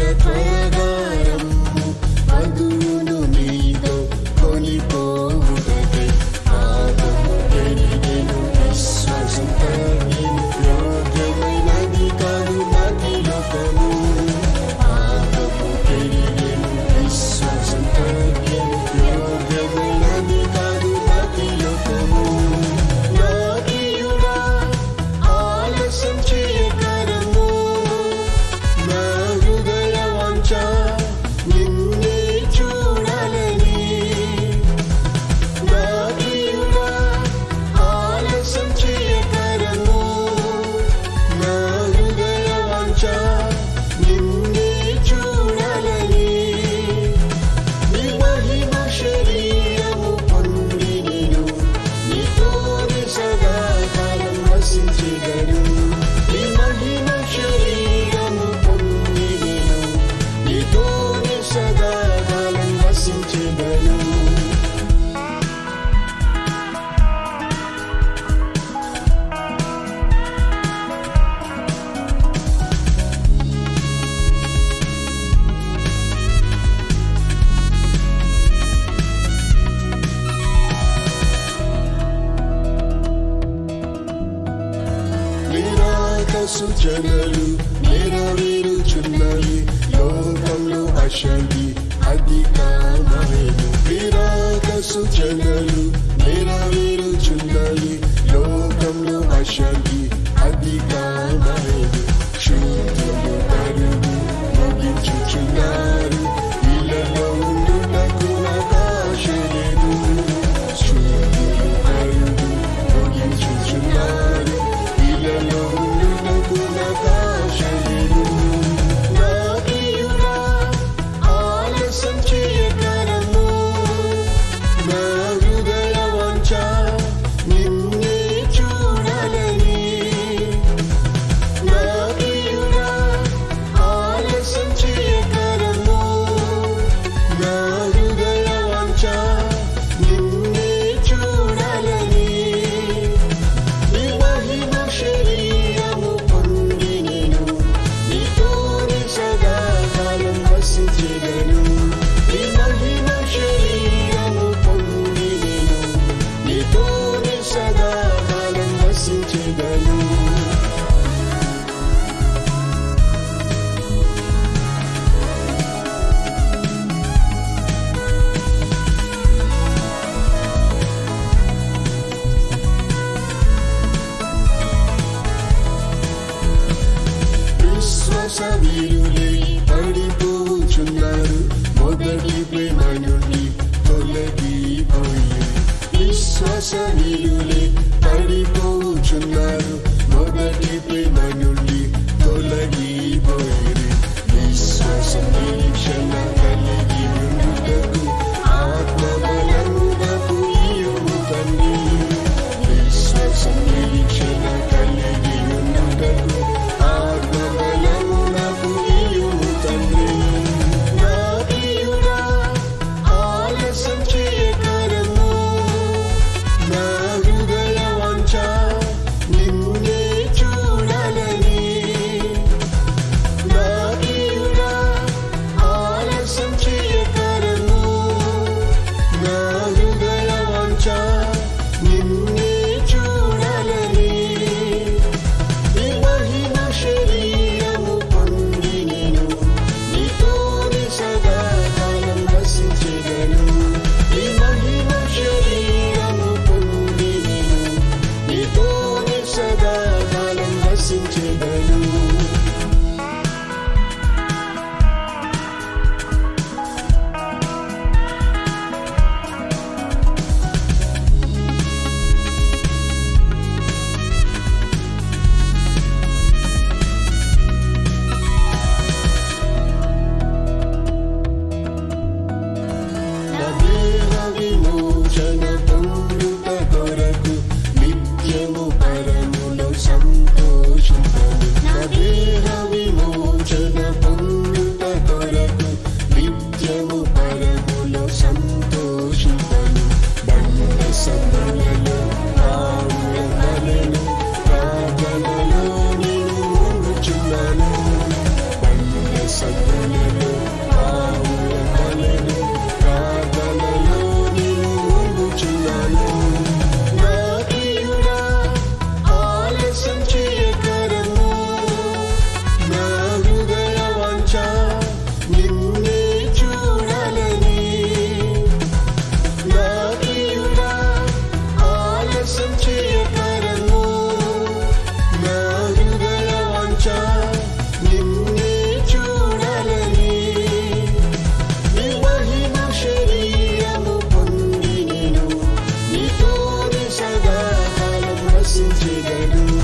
to play the సూచనలు నెరవేరుచున్నవి లోకంలో అశాంతి అధికారమైన విరాగ సూచనలు Sony Unit. to Hallelujah.